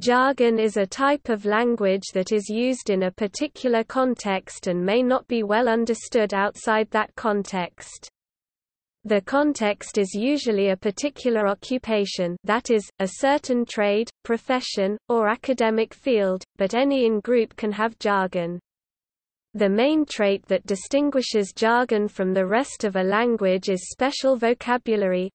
Jargon is a type of language that is used in a particular context and may not be well understood outside that context. The context is usually a particular occupation that is, a certain trade, profession, or academic field, but any in-group can have jargon. The main trait that distinguishes jargon from the rest of a language is special vocabulary,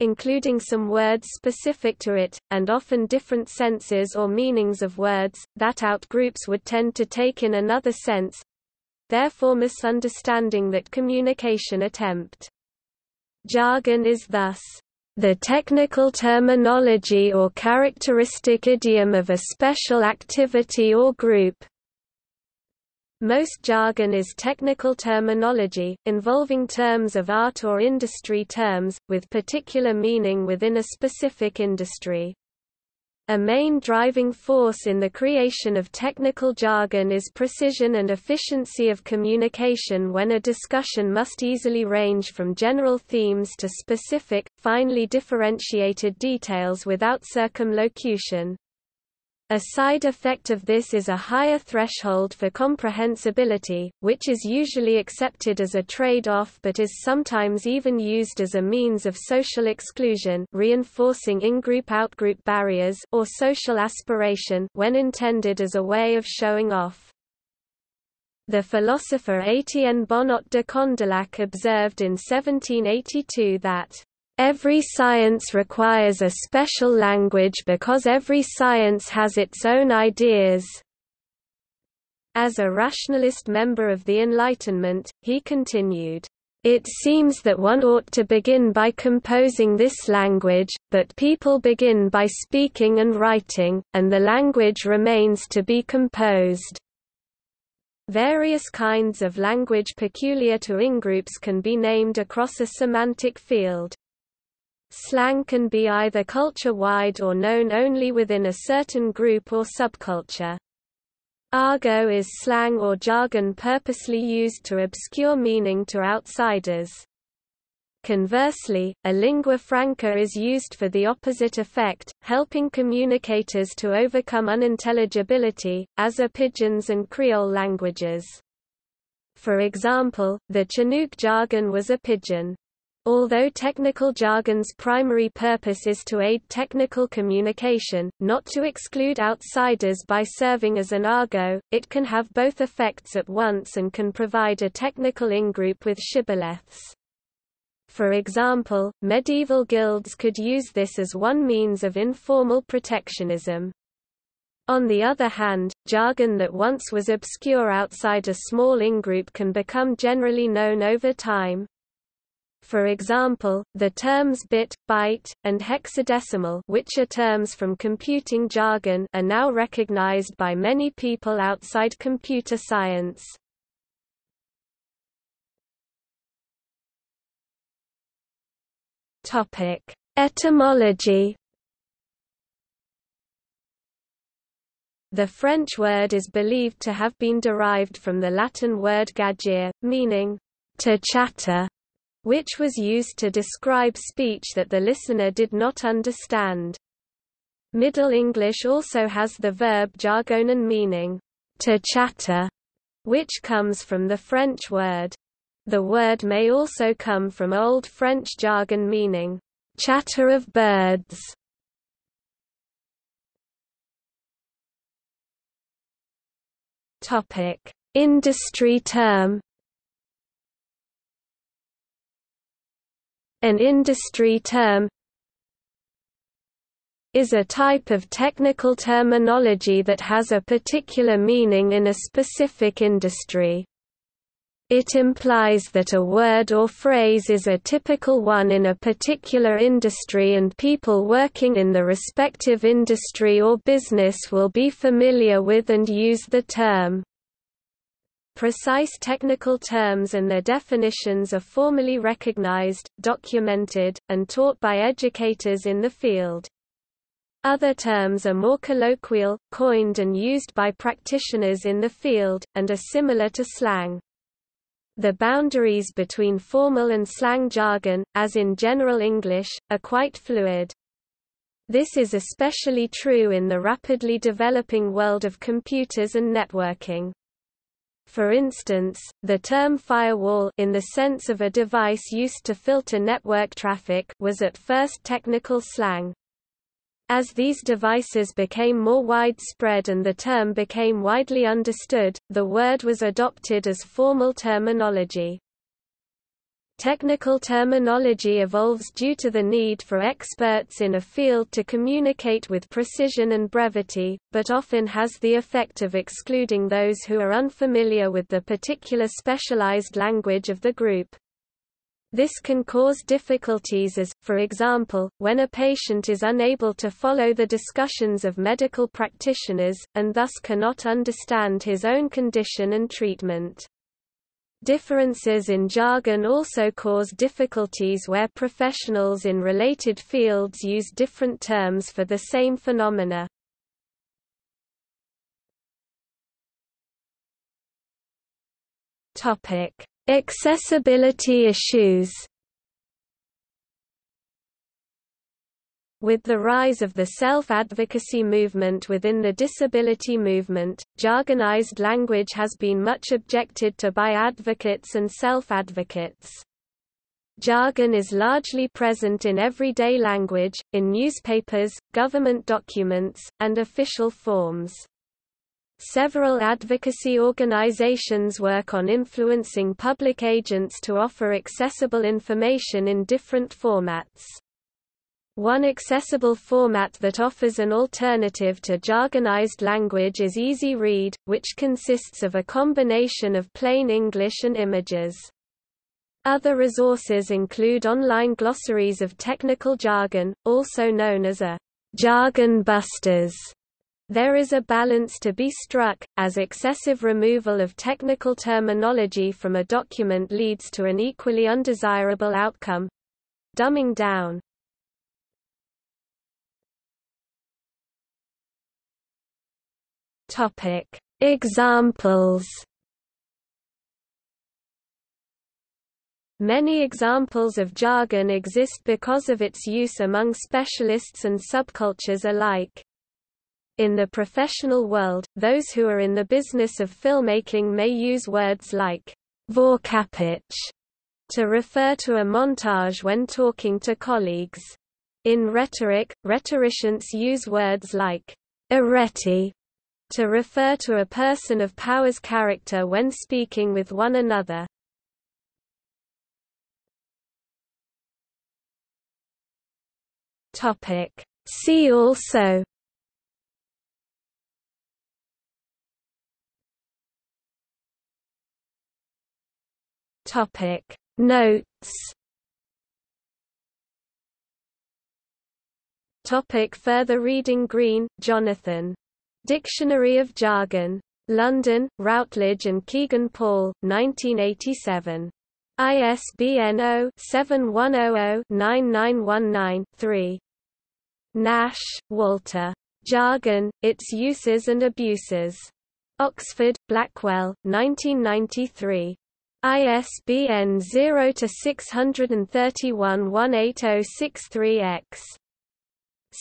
including some words specific to it, and often different senses or meanings of words, that outgroups would tend to take in another sense therefore misunderstanding that communication attempt. Jargon is thus the technical terminology or characteristic idiom of a special activity or group, most jargon is technical terminology, involving terms of art or industry terms, with particular meaning within a specific industry. A main driving force in the creation of technical jargon is precision and efficiency of communication when a discussion must easily range from general themes to specific, finely differentiated details without circumlocution. A side effect of this is a higher threshold for comprehensibility, which is usually accepted as a trade-off but is sometimes even used as a means of social exclusion reinforcing in-group-out-group barriers or social aspiration when intended as a way of showing off. The philosopher Étienne Bonnot de Condillac observed in 1782 that Every science requires a special language because every science has its own ideas. As a rationalist member of the Enlightenment, he continued, it seems that one ought to begin by composing this language, but people begin by speaking and writing, and the language remains to be composed. Various kinds of language peculiar to ingroups can be named across a semantic field. Slang can be either culture-wide or known only within a certain group or subculture. Argot is slang or jargon purposely used to obscure meaning to outsiders. Conversely, a lingua franca is used for the opposite effect, helping communicators to overcome unintelligibility, as are pidgins and Creole languages. For example, the Chinook jargon was a pidgin. Although technical jargon's primary purpose is to aid technical communication, not to exclude outsiders by serving as an argot, it can have both effects at once and can provide a technical ingroup with shibboleths. For example, medieval guilds could use this as one means of informal protectionism. On the other hand, jargon that once was obscure outside a small ingroup can become generally known over time, for example, the terms bit, byte, and hexadecimal which are terms from computing jargon are now recognized by many people outside computer science. Etymology The French word is believed to have been derived from the Latin word gagere, meaning to chatter, which was used to describe speech that the listener did not understand. Middle English also has the verb jargonen meaning, to chatter, which comes from the French word. The word may also come from Old French jargon meaning, chatter of birds. Topic: Industry term An industry term is a type of technical terminology that has a particular meaning in a specific industry. It implies that a word or phrase is a typical one in a particular industry and people working in the respective industry or business will be familiar with and use the term. Precise technical terms and their definitions are formally recognized, documented, and taught by educators in the field. Other terms are more colloquial, coined and used by practitioners in the field, and are similar to slang. The boundaries between formal and slang jargon, as in general English, are quite fluid. This is especially true in the rapidly developing world of computers and networking. For instance, the term firewall in the sense of a device used to filter network traffic was at first technical slang. As these devices became more widespread and the term became widely understood, the word was adopted as formal terminology. Technical terminology evolves due to the need for experts in a field to communicate with precision and brevity, but often has the effect of excluding those who are unfamiliar with the particular specialized language of the group. This can cause difficulties as, for example, when a patient is unable to follow the discussions of medical practitioners, and thus cannot understand his own condition and treatment. Differences in jargon also cause difficulties where professionals in related fields use different terms for the same phenomena. Topic: Accessibility issues. With the rise of the self-advocacy movement within the disability movement, jargonized language has been much objected to by advocates and self-advocates. Jargon is largely present in everyday language, in newspapers, government documents, and official forms. Several advocacy organizations work on influencing public agents to offer accessible information in different formats. One accessible format that offers an alternative to jargonized language is Easy Read, which consists of a combination of plain English and images. Other resources include online glossaries of technical jargon, also known as a jargon busters. There is a balance to be struck, as excessive removal of technical terminology from a document leads to an equally undesirable outcome—dumbing down. Topic: Examples. Many examples of jargon exist because of its use among specialists and subcultures alike. In the professional world, those who are in the business of filmmaking may use words like vorkapich to refer to a montage when talking to colleagues. In rhetoric, rhetoricians use words like arete to refer to a person of power's character when speaking with one another. Topic. See also. Topic. Notes. Topic. Further reading. Green, Jonathan Dictionary of Jargon. London, Routledge and Kegan Paul, 1987. ISBN 0-7100-9919-3. Nash, Walter. Jargon, Its Uses and Abuses. Oxford, Blackwell, 1993. ISBN 0-631-18063-X.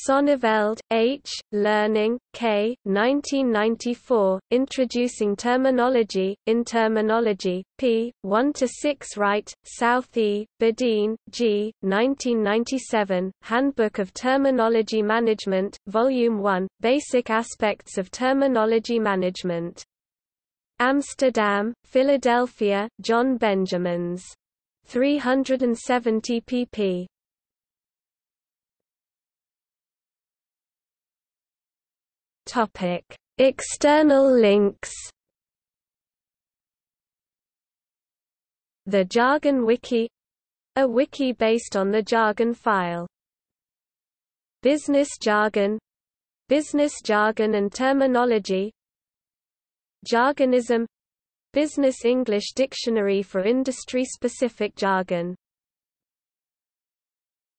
Sonneveld, H., Loening, K. 1994, Introducing Terminology, in Terminology, p. 1–6 Wright, South E., Budin, G., 1997, Handbook of Terminology Management, Volume 1, Basic Aspects of Terminology Management. Amsterdam, Philadelphia, John Benjamins. 370 pp. Topic: External links. The Jargon Wiki. A wiki based on the jargon file. Business jargon. Business jargon and terminology. Jargonism. Business English Dictionary for industry-specific jargon